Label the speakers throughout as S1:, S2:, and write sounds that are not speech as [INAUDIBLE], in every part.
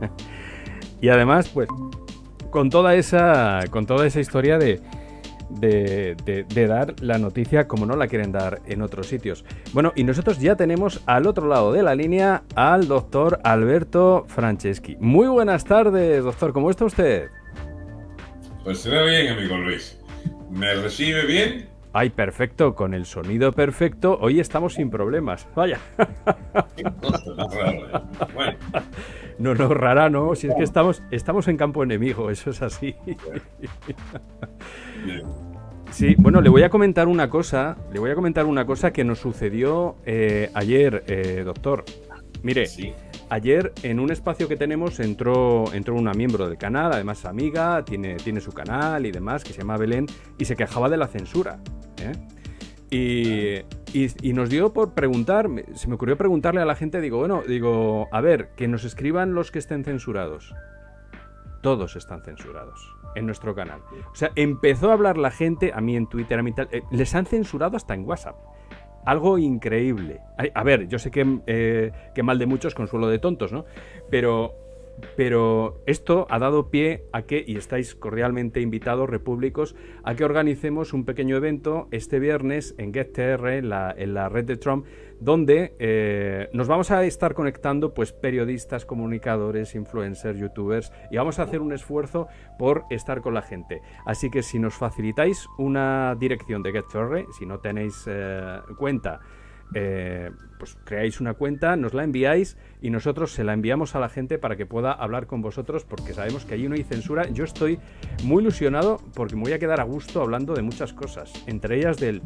S1: [LAUGHS] y además, pues, con toda esa, con toda esa historia de, de, dar la noticia como no la quieren dar en otros sitios. Bueno, y nosotros ya tenemos al otro lado de la línea al doctor Alberto Franceschi. Muy buenas tardes, doctor, ¿cómo está usted?
S2: Pues se ve bien, amigo Luis. ¿Me recibe bien?
S1: Ay, perfecto, con el sonido perfecto. Hoy estamos sin problemas. Vaya. [LAUGHS] No, no, rara, no. Si es que estamos, estamos en campo enemigo, eso es así. [LAUGHS] Sí, bueno, le voy a comentar una cosa. Le voy a comentar una cosa que nos sucedió eh, ayer, eh, doctor. Mire, ayer en un espacio que tenemos entró, entró una miembro del canal, además amiga, tiene, tiene su canal y demás, que se llama Belén, y se quejaba de la censura. ¿eh? Y, nos dio por preguntar, se me ocurrió preguntarle a la gente, digo, bueno, digo, a ver, que nos escriban los que estén censurados. Todos están censurados en nuestro canal. O sea, empezó a hablar la gente, a mí en Twitter, a mí tal, eh, les han censurado hasta en WhatsApp. Algo increíble. A ver, yo sé eh, que mal de muchos, consuelo de tontos, ¿no? Pero pero esto ha dado pie a que, y estáis cordialmente invitados, repúblicos, a que organicemos un pequeño evento este viernes en GetTR, en la, red de Trump, donde eh, nos vamos a estar conectando pues periodistas, comunicadores, influencers, youtubers, y vamos a hacer un esfuerzo por estar con la gente. Así que si nos facilitáis una dirección de GetTR, si no tenéis eh, cuenta, eh, pues creáis una cuenta, nos la enviáis y nosotros se la enviamos a la gente para que pueda hablar con vosotros porque sabemos que allí no hay censura. Yo estoy muy ilusionado porque me voy a quedar a gusto hablando de muchas cosas, entre ellas del...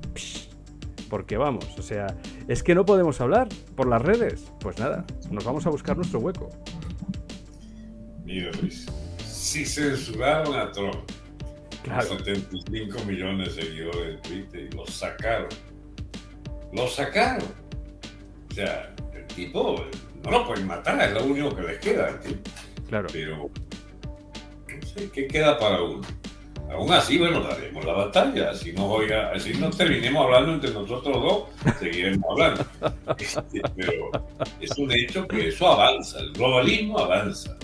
S1: porque vamos, o sea, es que no podemos hablar por las redes. Pues nada, nos vamos a buscar nuestro hueco.
S2: Mira, Luis, si censuraron a Trump, claro. 75 millones de seguidores de Twitter y los sacaron lo sacaron. O sea, el tipo no lo pueden matar, es lo único que les queda.
S1: Claro.
S2: Pero, no sé, ¿qué queda para uno? Aún así, bueno, daremos la batalla. Si no, oiga, si no terminemos hablando entre nosotros dos, seguiremos hablando. Este, pero es un hecho que eso avanza, el globalismo avanza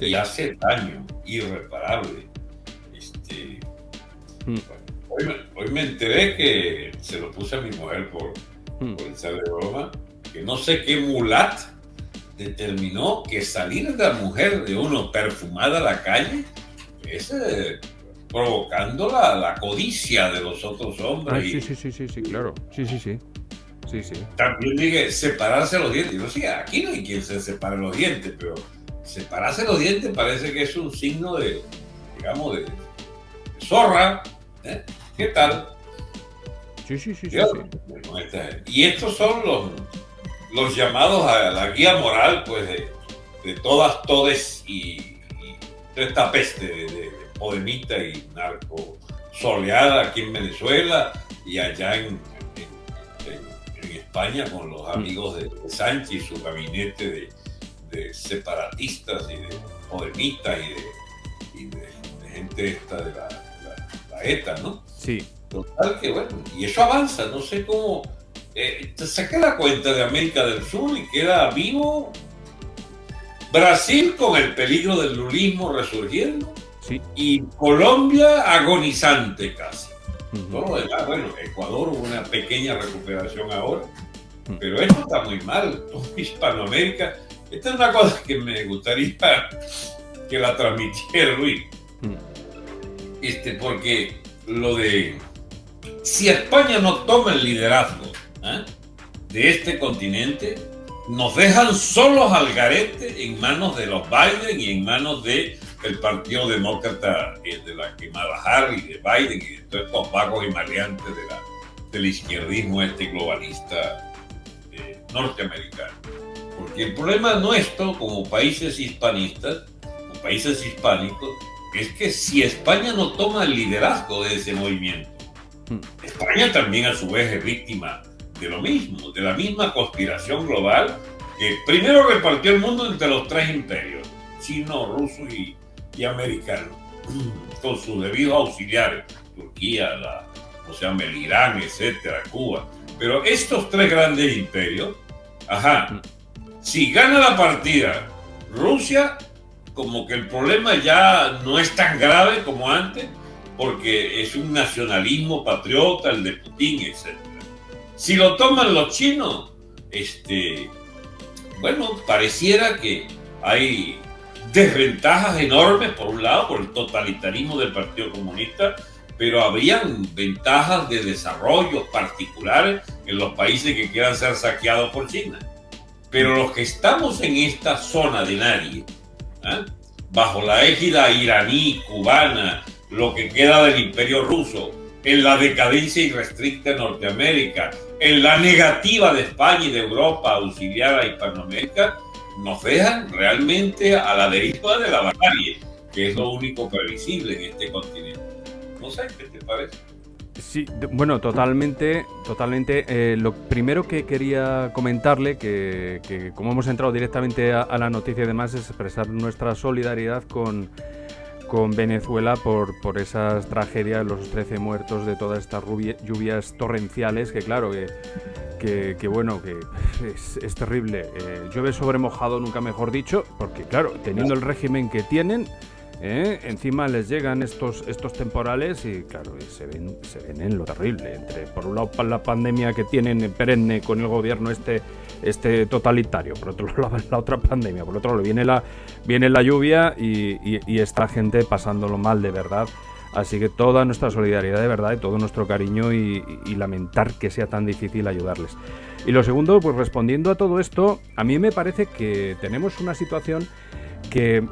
S2: y hace daño irreparable. Este, hmm. hoy, me enteré que se lo puse a mi mujer por, Hmm. por broma, que no sé qué mulat determinó que salir de la mujer de uno perfumada a la calle es eh, provocando la, la, codicia de los otros hombres.
S1: sí, sí, sí, sí, sí, claro. Sí, sí, sí. Sí, sí.
S2: También dije separarse los dientes. Yo sí, aquí no hay quien se separe los dientes, pero separarse los dientes parece que es un signo de, digamos, de, zorra. ¿eh? ¿Qué tal?
S1: Sí, sí, sí.
S2: Y estos son los, los llamados a la guía moral, pues, de, todas, todes y, de esta peste de, de, y narco soleada aquí en Venezuela y allá en, en, España con los mm. amigos de, Sánchez y su gabinete de, separatistas y de podemitas y de, gente esta de la, la ETA, ¿no?
S1: Sí.
S2: Total que bueno, y eso avanza, no sé cómo. Eh, saqué la cuenta de América del Sur y queda vivo Brasil con el peligro del lulismo resurgiendo y Colombia agonizante casi. bueno, Ecuador hubo una pequeña recuperación ahora, pero esto está muy mal. [LAUGHS] Hispanoamérica, esta es una cosa que me gustaría que la transmitiera Luis. Este, porque lo de si España no toma el liderazgo ¿eh? de este continente, nos dejan solos al garete en manos de los Biden y en manos del el Partido Demócrata eh, de la quemada Harry, de Biden y de todos estos vagos y maleantes de la, del izquierdismo este globalista eh, norteamericano. Porque el problema nuestro como países hispanistas, como países hispánicos, es que si España no toma el liderazgo de ese movimiento, España también a su vez es víctima de lo mismo, de la misma conspiración global que primero repartió el mundo entre los tres imperios, chino, ruso y, americano, [CLEARS THROAT] con sus debidos auxiliares, Turquía, la, o sea, el Irán, etcétera, Cuba. Pero estos tres grandes imperios, ajá, si gana la partida Rusia, como que el problema ya no es tan grave como antes, porque es un nacionalismo patriota, el de Putin, etc. Si lo toman los chinos, este, bueno, pareciera que hay desventajas enormes, por un lado, por el totalitarismo del Partido Comunista, pero habrían ventajas de desarrollo particulares en los países que quieran ser saqueados por China. Pero los que estamos en esta zona de nadie, ¿eh? bajo la égida iraní, cubana, lo que queda del imperio ruso, en la decadencia irrestricta de Norteamérica, en la negativa de España y de Europa a auxiliar a Hispanoamérica, nos dejan realmente a la deriva de la barbarie, que es lo único previsible en este continente. No sé, ¿qué te parece?
S1: Sí, bueno, totalmente, totalmente. Eh, lo primero que quería comentarle, que, como hemos entrado directamente a, la noticia, además, es expresar nuestra solidaridad con, con Venezuela por, por esas tragedias, los 13 muertos de todas estas lluvias torrenciales, que claro, que, que, bueno, que es, terrible. Eh, llueve sobre mojado, nunca mejor dicho, porque claro, teniendo el régimen que tienen, ¿eh? Encima les llegan estos, estos temporales y claro, se ven, se ven en lo terrible. Entre, por un lado la pandemia que tienen perenne con el gobierno este, este totalitario, por otro [LAUGHS] lado la otra pandemia, por otro lado viene la, viene la lluvia y, y, esta gente pasándolo mal de verdad. Así que toda nuestra solidaridad de verdad y todo nuestro cariño y, y, lamentar que sea tan difícil ayudarles. Y lo segundo, pues respondiendo a todo esto, a mí me parece que tenemos una situación que,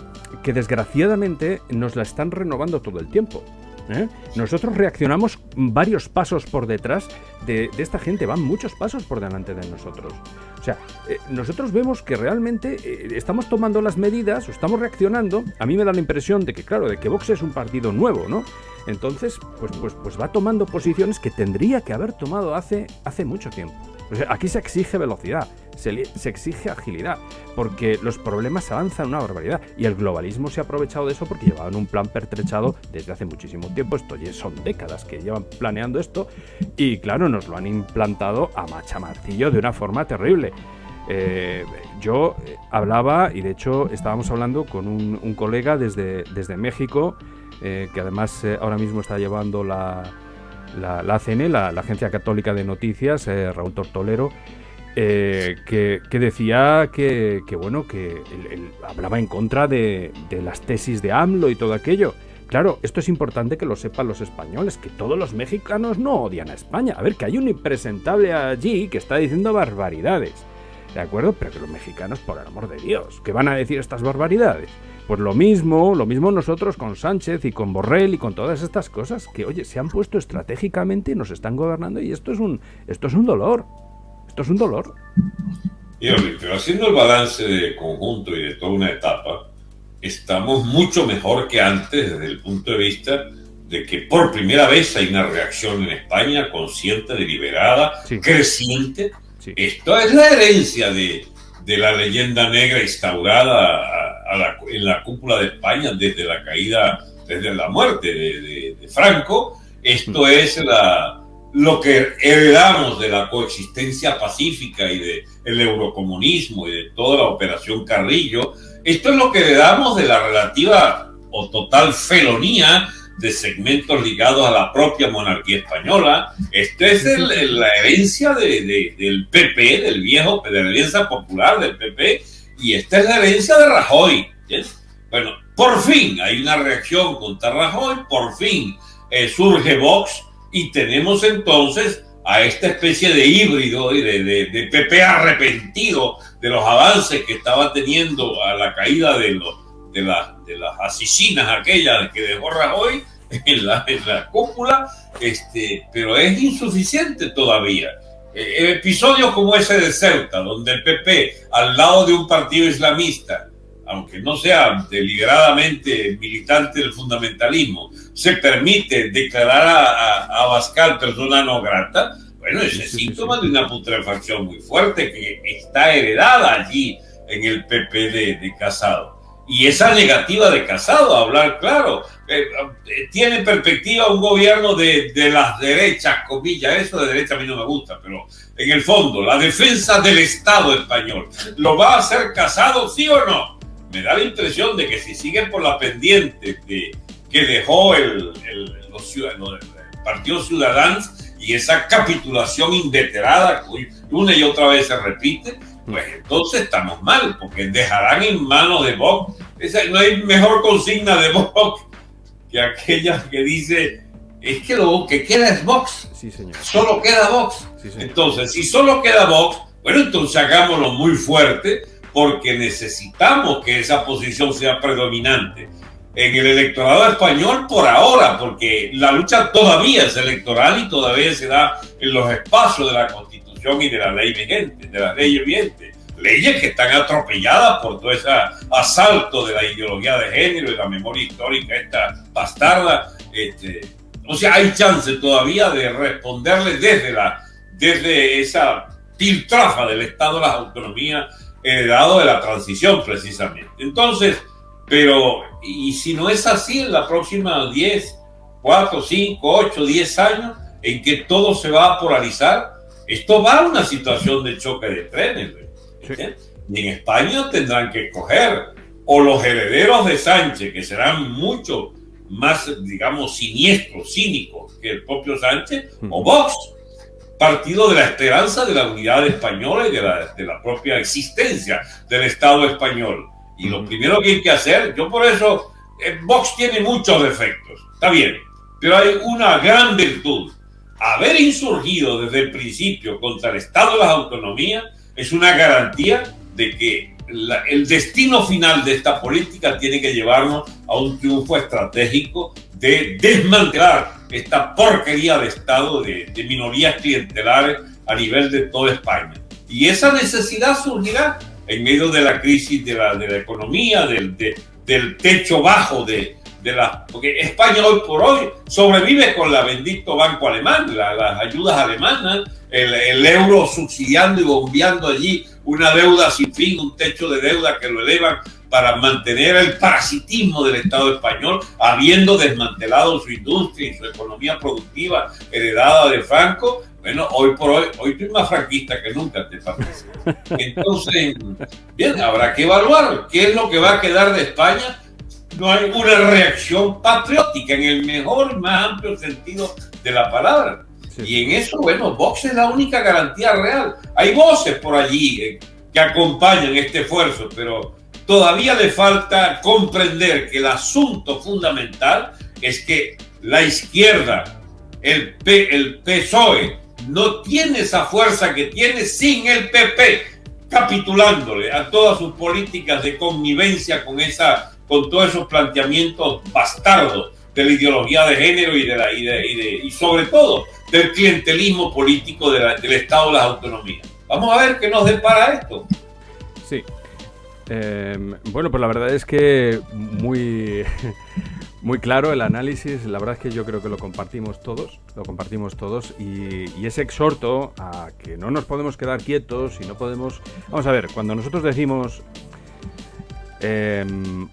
S1: desgraciadamente nos la están renovando todo el tiempo. ¿eh? Nosotros reaccionamos varios pasos por detrás de, esta gente, van muchos pasos por delante de nosotros. O sea, eh, nosotros vemos que realmente eh, estamos tomando las medidas o estamos reaccionando. A mí me da la impresión de que, claro, de que Vox es un partido nuevo, ¿no? Entonces, pues, pues, pues va tomando posiciones que tendría que haber tomado hace, hace mucho tiempo aquí se exige velocidad, se, exige agilidad, porque los problemas avanzan una barbaridad. Y el globalismo se ha aprovechado de eso porque llevaban un plan pertrechado desde hace muchísimo tiempo. Esto ya son décadas que llevan planeando esto. Y claro, nos lo han implantado a machamartillo de una forma terrible. Eh, yo eh, hablaba, y de hecho estábamos hablando con un, colega desde, desde México, eh, que además ahora mismo está llevando la, la, la ACN, la, Agencia Católica de Noticias, eh, Raúl Tortolero, eh, que, decía que, bueno, que él, hablaba en contra de, las tesis de AMLO y todo aquello. Claro, esto es importante que lo sepan los españoles, que todos los mexicanos no odian a España. A ver, que hay un impresentable allí que está diciendo barbaridades. ¿De acuerdo? Pero que los mexicanos, por el amor de Dios, que van a decir estas barbaridades. Pues lo mismo, lo mismo nosotros con Sánchez y con Borrell y con todas estas cosas que, oye, se han puesto estratégicamente y nos están gobernando y esto es un, esto es un dolor. Esto es un dolor.
S2: pero haciendo el balance de conjunto y de toda una etapa, estamos mucho mejor que antes desde el punto de vista de que por primera vez hay una reacción en España consciente, deliberada, creciente. Esto es la herencia de, de la leyenda negra instaurada en la cúpula de España desde la caída, desde la muerte de, Franco. Esto es la, lo que heredamos de la coexistencia pacífica y del el eurocomunismo y de toda la operación Carrillo. Esto es lo que heredamos de la relativa o total felonía de segmentos ligados a la propia monarquía española. Esto es la herencia del PP, del viejo, de la Alianza Popular del PP, y esta es la herencia de Rajoy. Bueno, por fin hay una reacción contra Rajoy, por fin eh, surge Vox y tenemos entonces a esta especie de híbrido y de, de, PP arrepentido de los avances que estaba teniendo a la caída de, los, de, de las asesinas aquellas que dejó Rajoy en la, en la cúpula, este, pero es insuficiente todavía. Eh, episodios como ese de Ceuta, donde el PP, al lado de un partido islamista, aunque no sea deliberadamente militante del fundamentalismo, se permite declarar a, a Abascal persona no grata, bueno, ese es síntoma de una putrefacción muy fuerte que está heredada allí en el PP de, de Casado. Y esa negativa de Casado, a hablar claro, eh, eh, tiene perspectiva un gobierno de, de, las derechas, comillas, eso de derecha a mí no me gusta, pero en el fondo, la defensa del Estado español, ¿lo va a hacer Casado, sí o no? me da la impresión de que si siguen por la pendiente de, que dejó el, el, los el Partido Ciudadanos y esa capitulación inveterada una y otra vez se repite, pues entonces estamos mal, porque dejarán en manos de Vox. no hay mejor consigna de Vox que aquella que dice, es que lo que queda es Vox.
S1: Sí, señor.
S2: Solo queda Vox. entonces, si solo queda Vox, bueno, entonces hagámoslo muy fuerte, porque necesitamos que esa posición sea predominante en el electorado español por ahora, porque la lucha todavía es electoral y todavía se da en los espacios de la Constitución y de la ley vigente, de la ley vigente. Leyes que están atropelladas por todo ese asalto de la ideología de género y la memoria histórica esta bastarda. Este, o sea, hay chance todavía de responderle desde, la, desde esa piltrafa del Estado de las autonomías heredado de la transición precisamente. Entonces, pero, y si no es así en la próxima 10, 4, 5, 8, 10 años, en que todo se va a polarizar, esto va a una situación de choque de trenes. Y en España tendrán que escoger o los herederos de Sánchez, que serán mucho más, digamos, siniestros, cínicos que el propio Sánchez, o Vox, partido de la esperanza de la unidad española y de la, de la propia existencia del Estado español. Y lo primero que hay que hacer, yo por eso, eh, Vox tiene muchos defectos, está bien, pero hay una gran virtud. Haber insurgido desde el principio contra el Estado de las autonomías es una garantía de que el destino final de esta política tiene que llevarnos a un triunfo estratégico de desmantelar esta porquería de Estado de, de minorías clientelares a nivel de toda España. Y esa necesidad surgirá en medio de la crisis de la, de la economía, del, del techo bajo de, de la... Porque España hoy por hoy sobrevive con la bendito banco alemán, las ayudas alemanas, el, el, euro subsidiando y bombeando allí una deuda sin fin, un techo de deuda que lo elevan para mantener el parasitismo del Estado español, habiendo desmantelado su industria y su economía productiva heredada de Franco, bueno, hoy por hoy, hoy estoy más franquista que nunca, te parece. [LAUGHS] Entonces, bien, habrá que evaluar qué es lo que va a quedar de España. No hay una reacción patriótica en el mejor y más amplio sentido de la palabra. Y en eso, bueno, Vox es la única garantía real. Hay voces por allí eh, que acompañan este esfuerzo, pero todavía le falta comprender que el asunto fundamental es que la izquierda, el, P, el PSOE, no tiene esa fuerza que tiene sin el PP, capitulándole a todas sus políticas de connivencia con, esa, con todos esos planteamientos bastardos de la ideología de género y, de la, y, de, y, sobre todo del clientelismo político del Estado de las autonomías. Vamos a ver qué nos depara esto.
S1: Sí. Eh, bueno, pues la verdad es que muy... [LAUGHS] Muy claro el análisis, la verdad es que yo creo que lo compartimos todos, lo compartimos todos y, ese exhorto a que no nos podemos quedar quietos y no podemos... Vamos a ver, cuando nosotros decimos, eh,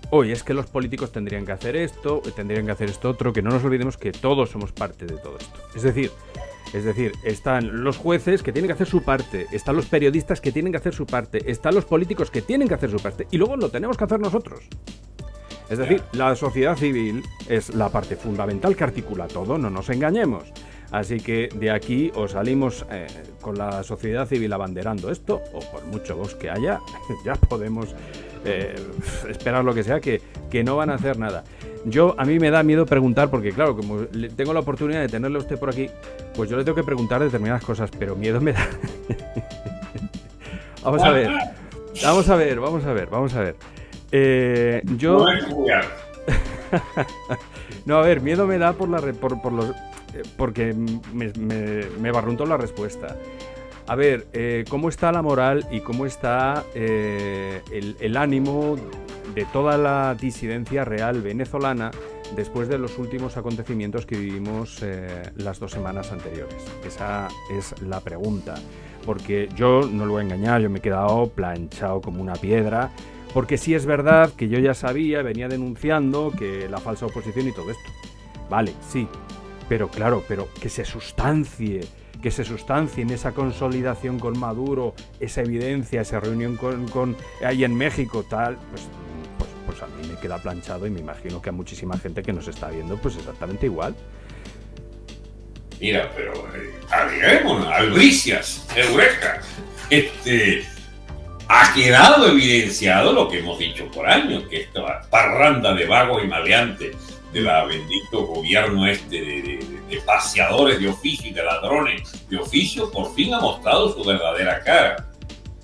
S1: hoy es que los políticos tendrían que hacer esto, tendrían que hacer esto otro, que no nos olvidemos que todos somos parte de todo esto. Es decir, es decir, están los jueces que tienen que hacer su parte, están los periodistas que tienen que hacer su parte, están los políticos que tienen que hacer su parte y luego lo tenemos que hacer nosotros. Es decir, la sociedad civil es la parte fundamental que articula todo, no nos engañemos. Así que de aquí os salimos eh, con la sociedad civil abanderando esto, o por mucho vos que haya, [LAUGHS] ya podemos eh, [LAUGHS] esperar lo que sea, que, que no van a hacer nada. Yo, a mí me da miedo preguntar, porque claro, como tengo la oportunidad de tenerle a usted por aquí, pues yo le tengo que preguntar determinadas cosas, pero miedo me da. [LAUGHS] vamos a ver, vamos a ver, vamos a ver, vamos a ver. Eh, yo. no, [LAUGHS] a ver, miedo me da por la por, por los, eh, porque me, me, barruntó la respuesta. A ver, eh, ¿cómo está la moral y cómo está eh, el, ánimo de toda la disidencia real venezolana después de los últimos acontecimientos que vivimos las dos semanas anteriores? Esa es la pregunta. Porque yo, no lo voy a engañar, yo me he quedado planchado como una piedra porque sí es verdad que yo ya sabía, venía denunciando que la falsa oposición y todo esto. Vale, sí. Pero claro, pero que se sustancie, que se sustancie en esa consolidación con Maduro, esa evidencia, esa reunión con, ahí en México, tal, pues queda planchado y me imagino que a muchísima gente que nos está viendo, pues exactamente igual.
S2: Mira, pero eh, albricias, eureka. Este, ha quedado evidenciado lo que hemos dicho por años, que esta parranda de vagos y maleantes de la bendito gobierno este de, paseadores de oficio y de ladrones de oficio, por fin ha mostrado su verdadera cara.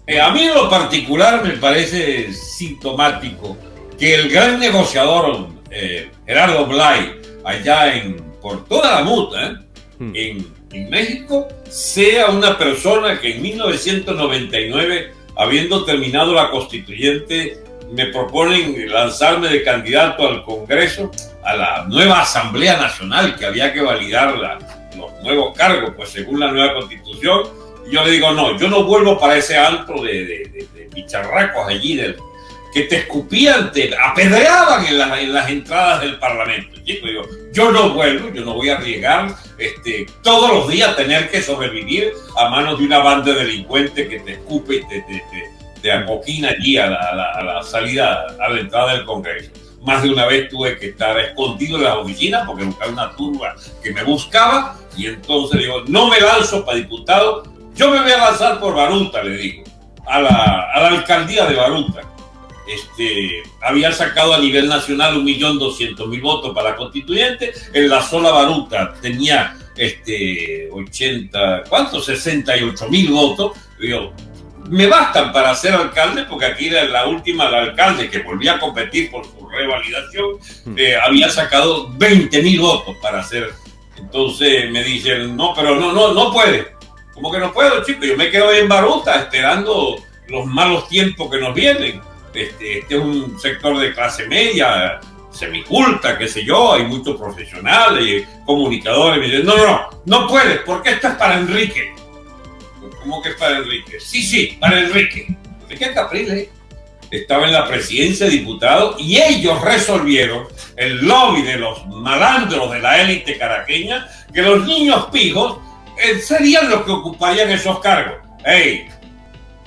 S2: Eh, a mí en lo particular me parece sintomático que el gran negociador eh, Gerardo Blay, allá en, por toda la muta, ¿eh? Hmm. en, en México, sea una persona que en 1999, habiendo terminado la constituyente, me proponen lanzarme de candidato al Congreso, a la nueva Asamblea Nacional, que había que validar los nuevos cargos, pues según la nueva constitución. Y yo le digo, no, yo no vuelvo para ese alto de, de, de, bicharracos allí, del, que te escupían, te apedreaban en, en las entradas del Parlamento. Chico, digo, yo no vuelvo, yo no voy a arriesgar este, todos los días tener que sobrevivir a manos de una banda de delincuentes que te escupe y te, te, te, acoquina allí a la, a la salida, a la entrada del Congreso más de una vez tuve que estar escondido en la oficina porque buscaba una turba que me buscaba y entonces digo, no me lanzo para diputado, yo me voy a lanzar por Baruta, le digo, a la, a la alcaldía de Baruta. Este, había sacado a nivel nacional un millón doscientos mil votos para la constituyente, en la sola Baruta tenía este, 80, ¿cuántos? 68 mil votos. Digo, me bastan para ser alcalde, porque aquí la, la última, la alcalde que volvía a competir por su revalidación, hmm. eh, había sacado 20 mil votos para hacer. Entonces me dicen, no, pero no, no, no puede. ¿Cómo que no puedo, chico? Yo me quedo en Baruta esperando los malos tiempos que nos vienen. Este, este es un sector de clase media, semiculta, qué sé yo, hay muchos profesionales, comunicadores. Me dicen, no, no, no, no puede, porque esto es para Enrique. ¿Cómo que es para Enrique? Sí, sí, para Enrique. Enrique Capriles estaba en la presidencia de diputados y ellos resolvieron, el lobby de los malandros de la élite caraqueña, que los niños pijos eh, serían los que ocuparían esos cargos. ¡Ey!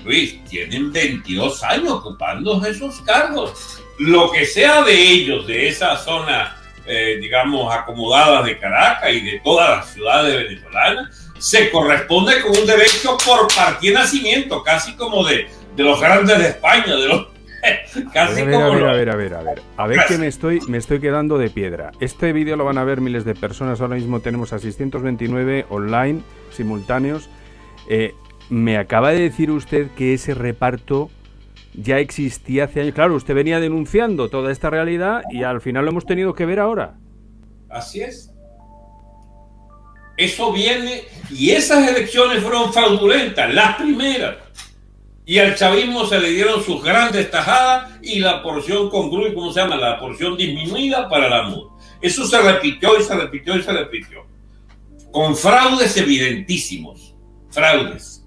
S2: Luis, tienen 22 años ocupando esos cargos. Lo que sea de ellos, de esa zona, eh, digamos, acomodada de Caracas y de todas las ciudades venezolanas, se corresponde con un derecho por partida de nacimiento, casi como de, de los grandes de España, de los [LAUGHS]
S1: Casi a ver, a ver, a ver, a ver, a ver. A ver que me estoy, me estoy quedando de piedra. Este vídeo lo van a ver miles de personas. Ahora mismo tenemos a 629 online simultáneos. Eh, me acaba de decir usted que ese reparto ya existía hace años. Claro, usted venía denunciando toda esta realidad y al final lo hemos tenido que ver ahora.
S2: Así es. Eso viene y esas elecciones fueron fraudulentas, las primeras. Y al chavismo se le dieron sus grandes tajadas y la porción congruente, ¿cómo se llama? La porción disminuida para la MUD. Eso se repitió y se repitió y se repitió. Con fraudes evidentísimos. Fraudes.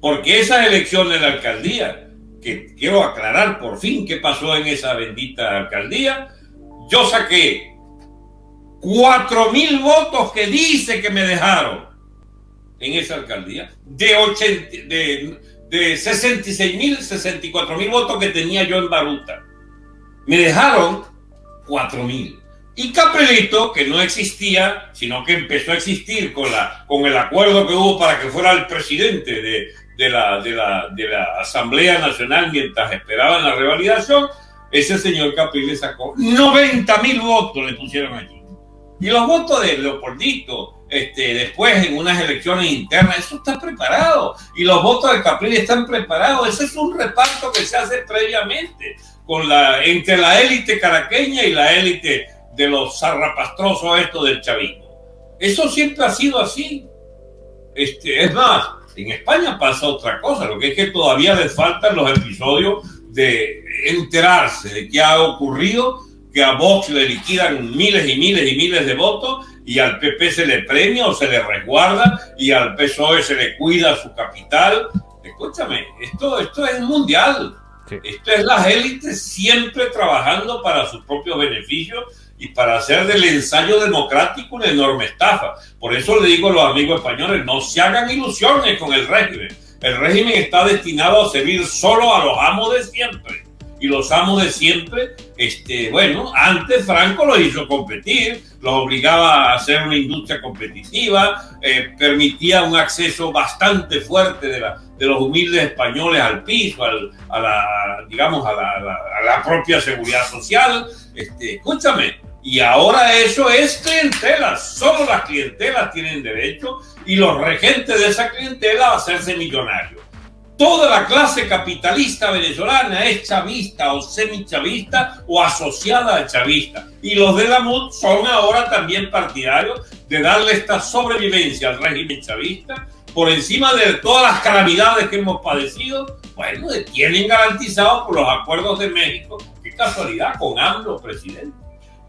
S2: Porque esas elecciones de la alcaldía, que quiero aclarar por fin qué pasó en esa bendita alcaldía, yo saqué cuatro mil votos que dice que me dejaron en esa alcaldía, de, 80, de, de 66 mil, 64 mil votos que tenía yo en Baruta. Me dejaron 4 mil. Y Capelito, que no existía, sino que empezó a existir con, la, con el acuerdo que hubo para que fuera el presidente de, de, la, de, la, de la Asamblea Nacional mientras esperaban la revalidación, ese señor Capriles sacó 90 mil votos, le pusieron allí. Y los votos de Leopoldito, este, después en unas elecciones internas, eso está preparado. Y los votos de Capriles están preparados. Ese es un reparto que se hace previamente con la, entre la élite caraqueña y la élite de los zarrapastrosos estos del chavismo. Eso siempre ha sido así. Este, es más, en España pasa otra cosa, lo que es que todavía les faltan los episodios de enterarse de qué ha ocurrido que a Vox le liquidan miles y miles y miles de votos y al PP se le premia o se le resguarda y al PSOE se le cuida su capital. Escúchame, esto, esto es mundial. Esto es las élites siempre trabajando para sus propios beneficios y para hacer del ensayo democrático una enorme estafa. Por eso le digo a los amigos españoles, no se hagan ilusiones con el régimen. El régimen está destinado a servir solo a los amos de siempre y los amos de siempre, este, bueno, antes Franco los hizo competir, los obligaba a hacer una industria competitiva, eh, permitía un acceso bastante fuerte de, los humildes españoles al piso, al, a la, digamos, a la, propia seguridad social. Este, escúchame, y ahora eso es clientela, solo las clientelas tienen derecho y los regentes de esa clientela a hacerse millonarios toda la clase capitalista venezolana es chavista o semichavista o asociada al chavista. Y los de la MUD son ahora también partidarios de darle esta sobrevivencia al régimen chavista por encima de todas las calamidades que hemos padecido. Bueno, tienen garantizado por los acuerdos de México. Qué casualidad con AMLO, presidente.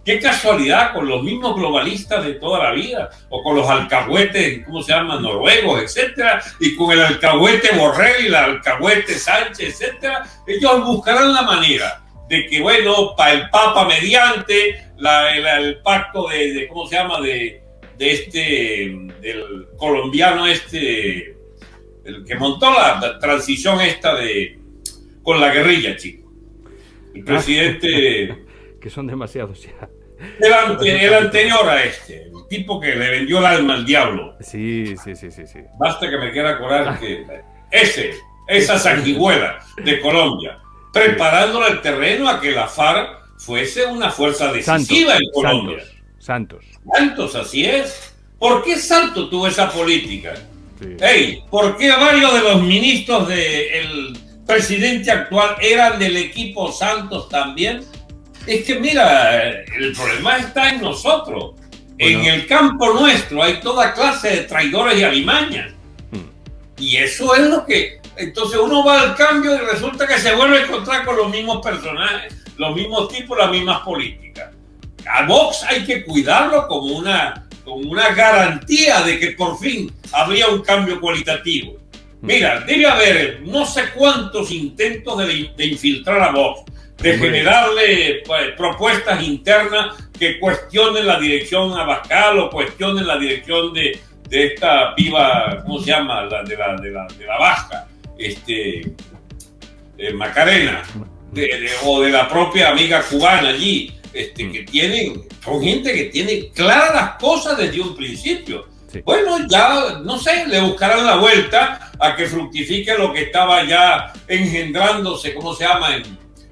S2: Qué casualidad con los mismos globalistas de toda la vida, o con los alcahuetes, ¿cómo se llaman? Noruegos, etcétera, y con el alcahuete Borrell y el alcahuete Sánchez, etcétera. Ellos buscarán la manera de que, bueno, para el Papa mediante el, pacto de, ¿cómo se llama? De, de este, del colombiano este, el que montó la transición esta de, con la guerrilla, chico. El presidente
S1: que son demasiados ya.
S2: El, anterior a este, el tipo que le vendió el alma al diablo.
S1: Sí, sí, sí, sí. sí.
S2: Basta que me quiera acordar que ese, esa sanguijuela de Colombia, preparándole el terreno a que la FARC fuese una fuerza decisiva en Colombia.
S1: Santos,
S2: Santos. así es. ¿Por qué Santos tuvo esa política? Hey, ¿por qué varios de los ministros del presidente actual eran del equipo Santos también? Es que mira, el problema está en nosotros. En el campo nuestro hay toda clase de traidores y alimañas. Hmm. Y eso es lo que... Entonces uno va al cambio y resulta que se vuelve a encontrar con los mismos personajes, los mismos tipos, las mismas políticas. A Vox hay que cuidarlo como una, como una garantía de que por fin habría un cambio cualitativo. Hmm. Mira, debe haber no sé cuántos intentos de, de infiltrar a Vox de generarle pues, propuestas internas que cuestionen la dirección Abascal o cuestionen la dirección de, de esta piba, ¿cómo se llama? La, de, la, de, la, de la Vasca, este, Macarena, o de la propia amiga cubana allí, este, que tienen, son gente que tiene claras las cosas desde un principio. Bueno, ya, no sé, le buscarán la vuelta a que fructifique lo que estaba ya engendrándose, ¿cómo se llama? En,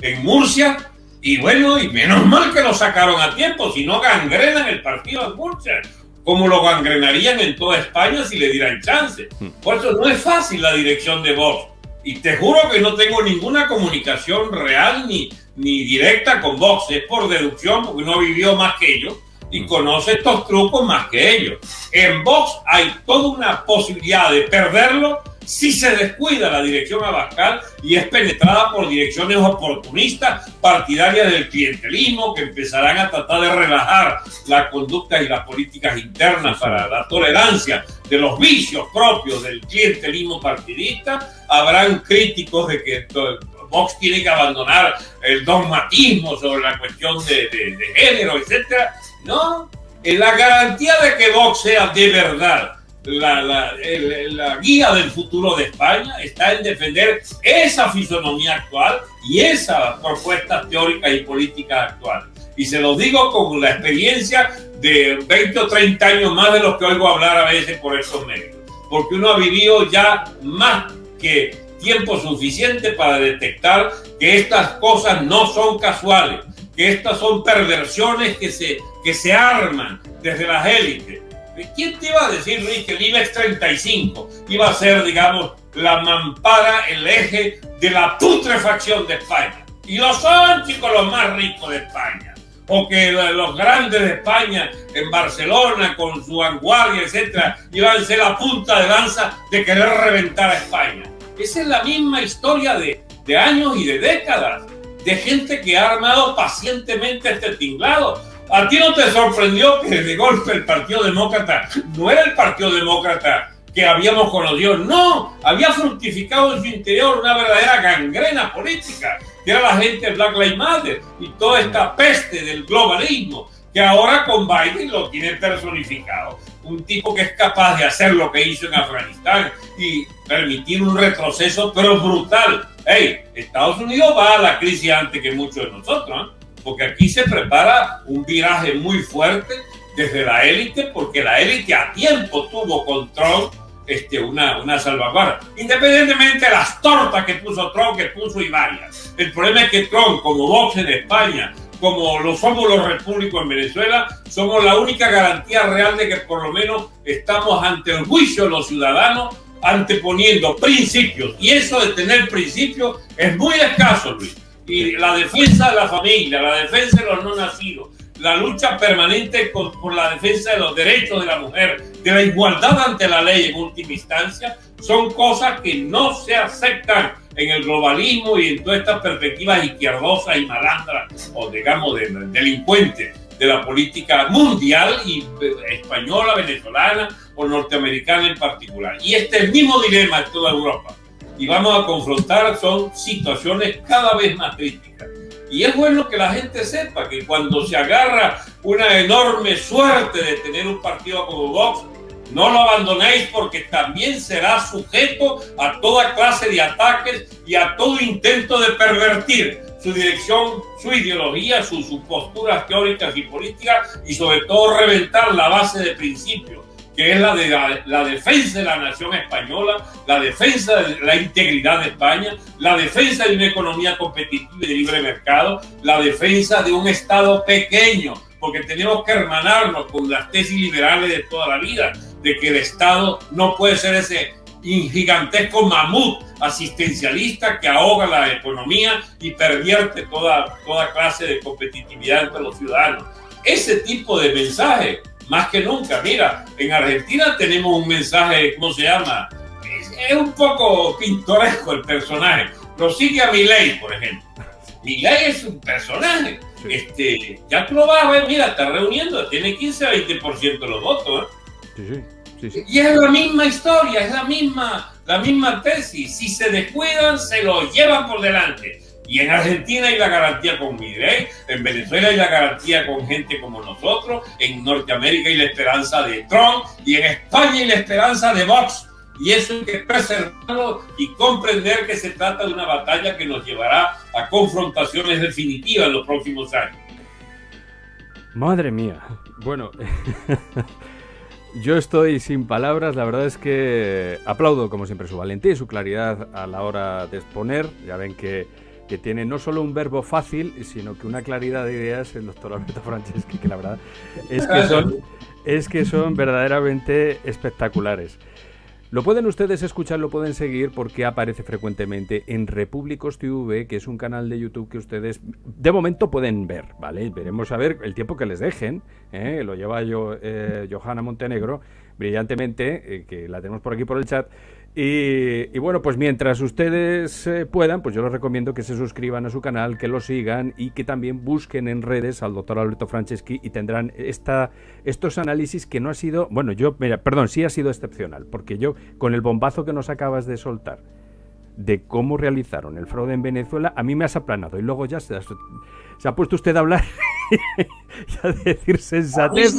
S2: en Murcia. Y bueno, y menos mal que lo sacaron a tiempo, si no gangrenan el partido en Murcia, como lo gangrenarían en toda España si le dieran chance. Hmm. Por eso no es fácil la dirección de Vox. Y te juro que no tengo ninguna comunicación real ni, ni directa con Vox. Es por deducción, porque no vivió más que ellos y hmm. conoce estos trucos más que ellos. En Vox hay toda una posibilidad de perderlo si se descuida la dirección Abascal y es penetrada por direcciones oportunistas, partidarias del clientelismo, que empezarán a tratar de relajar la conducta y las políticas internas para la tolerancia de los vicios propios del clientelismo partidista, habrán críticos de que Vox tiene que abandonar el dogmatismo sobre la cuestión de, género, etc. No, en la garantía de que Vox sea de verdad la, la, guía del futuro de España está en defender esa fisonomía actual y esas propuestas teóricas y políticas actuales. Y se lo digo con la experiencia de 20 o 30 años más de los que oigo hablar a veces por estos medios. Porque uno ha vivido ya más que tiempo suficiente para detectar que estas cosas no son casuales, que estas son perversiones que se, que se arman desde las élites ¿Quién te iba a decir, Luis, que el IBEX 35 iba a ser, digamos, la mampara, el eje de la putrefacción de España? Y lo son, chicos, los más ricos de España. O que los grandes de España en Barcelona, con su vanguardia, etcétera, iban a ser la punta de lanza de querer reventar a España. Esa es la misma historia de, de años y de décadas de gente que ha armado pacientemente este tinglado ¿A ti no te sorprendió que de golpe el Partido Demócrata no era el Partido Demócrata que habíamos conocido? No, había fructificado en su interior una verdadera gangrena política, que era la gente Black Lives Matter y toda esta peste del globalismo que ahora con Biden lo tiene personificado. Un tipo que es capaz de hacer lo que hizo en Afganistán y permitir un retroceso, pero brutal. Hey, Estados Unidos va a la crisis antes que muchos de nosotros, ¿eh? Porque aquí se prepara un viraje muy fuerte desde la élite, porque la élite a tiempo tuvo control este, una, una salvaguarda. Independientemente de las tortas que puso Trump, que puso y varias. El problema es que Trump, como Vox en España, como lo somos los repúblicos en Venezuela, somos la única garantía real de que por lo menos estamos ante el juicio de los ciudadanos, anteponiendo principios. Y eso de tener principios es muy escaso, Luis. La defensa de la familia, la defensa de los no nacidos, la lucha permanente por la defensa de los derechos de la mujer, de la igualdad ante la ley en última instancia, son cosas que no se aceptan en el globalismo y en todas estas perspectivas izquierdosas y malandras o digamos de, delincuentes de la política mundial y eh, española, venezolana o norteamericana en particular. Y este es mismo dilema en toda Europa. Y vamos a confrontar, son situaciones cada vez más críticas. Y es bueno que la gente sepa que cuando se agarra una enorme suerte de tener un partido como Vox, no lo abandonéis porque también será sujeto a toda clase de ataques y a todo intento de pervertir su dirección, su ideología, sus, posturas teóricas y políticas y sobre todo reventar la base de principios que es la de la, defensa de la nación española, la defensa de la integridad de España, la defensa de una economía competitiva y de libre mercado, la defensa de un Estado pequeño, porque tenemos que hermanarnos con las tesis liberales de toda la vida, de que el Estado no puede ser ese gigantesco mamut asistencialista que ahoga la economía y pervierte toda, toda clase de competitividad entre los ciudadanos. Ese tipo de mensaje más que nunca. Mira, en Argentina tenemos un mensaje, ¿cómo se llama? Es, un poco pintoresco el personaje. Lo sigue a Milei, por ejemplo. Milei es un personaje. Este, ya tú lo vas a ver, mira, está reuniendo, tiene 15 a 20% de los votos. ¿eh? Sí, sí, y es la misma historia, es la misma, la misma tesis. Si se descuidan, se lo llevan por delante. Y en Argentina hay la garantía con Milei, en Venezuela hay la garantía con gente como nosotros, en Norteamérica hay la esperanza de Trump y en España hay la esperanza de Vox. Y eso hay que preservarlo y comprender que se trata de una batalla que nos llevará a confrontaciones definitivas en los próximos años.
S1: Madre mía. Bueno, [LAUGHS] yo estoy sin palabras. La verdad es que aplaudo, como siempre, su valentía y su claridad a la hora de exponer. Ya ven que que tiene no solo un verbo fácil, sino que una claridad de ideas, el doctor Alberto Franceschi, que la verdad es que son, es que son verdaderamente espectaculares. Lo pueden ustedes escuchar, lo pueden seguir porque aparece frecuentemente en Repúblicos TV, que es un canal de YouTube que ustedes de momento pueden ver, ¿vale? Veremos a ver el tiempo que les dejen, ¿eh? lo lleva yo, eh, Johanna Montenegro brillantemente, eh, que la tenemos por aquí por el chat. Y, bueno, pues mientras ustedes eh, puedan, pues yo les recomiendo que se suscriban a su canal, que lo sigan y que también busquen en redes al doctor Alberto Franceschi y tendrán esta, estos análisis que no ha sido, bueno, yo, mira, perdón, sí ha sido excepcional, porque yo con el bombazo que nos acabas de soltar de cómo realizaron el fraude en Venezuela, a mí me has aplanado y luego ya se, se ha puesto usted a hablar [LAUGHS] y a decir sensatez.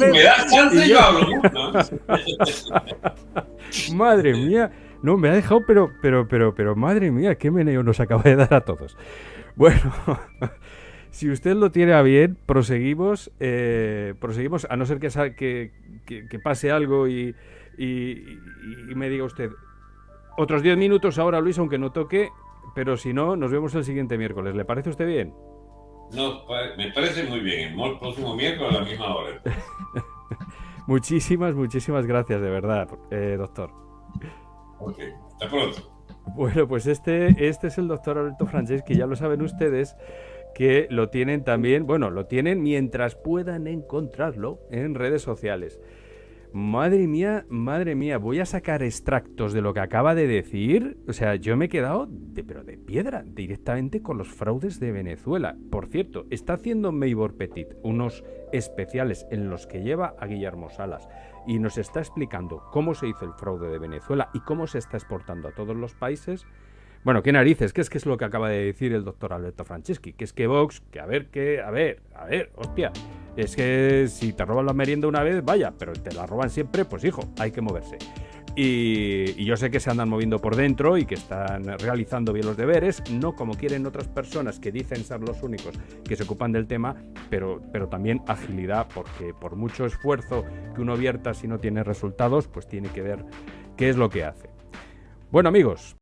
S1: Madre mía. No, me ha dejado, pero, pero, pero, pero, madre mía, qué meneo nos acaba de dar a todos. Bueno, [LAUGHS] si usted lo tiene a bien, proseguimos, eh, proseguimos, a no ser que, que, pase algo y, me diga usted, otros 10 minutos ahora, Luis, aunque no toque, pero si no, nos vemos el siguiente miércoles. ¿Le parece usted bien?
S2: No, me parece muy bien. El próximo miércoles a la misma hora. [LAUGHS]
S1: muchísimas, muchísimas gracias, de verdad, eh, doctor.
S2: Ok, hasta pronto.
S1: Bueno, pues este, este es el doctor Alberto Franceschi, ya lo saben ustedes que lo tienen también, bueno, lo tienen mientras puedan encontrarlo en redes sociales. Madre mía, madre mía, voy a sacar extractos de lo que acaba de decir. O sea, yo me he quedado, de, pero de piedra, directamente con los fraudes de Venezuela. Por cierto, está haciendo Maybor Petit unos especiales en los que lleva a Guillermo Salas y nos está explicando cómo se hizo el fraude de Venezuela y cómo se está exportando a todos los países. Bueno, qué narices, ¿qué es que es lo que acaba de decir el doctor Alberto Franceschi? Que es que Vox, que a ver, que, a ver, a ver, hostia, Es que si te roban la merienda una vez, vaya, pero te la roban siempre, pues hijo, hay que moverse. Y, yo sé que se andan moviendo por dentro y que están realizando bien los deberes, no como quieren otras personas que dicen ser los únicos que se ocupan del tema, pero, pero también agilidad, porque por mucho esfuerzo que uno vierta si no tiene resultados, pues tiene que ver qué es lo que hace. Bueno amigos,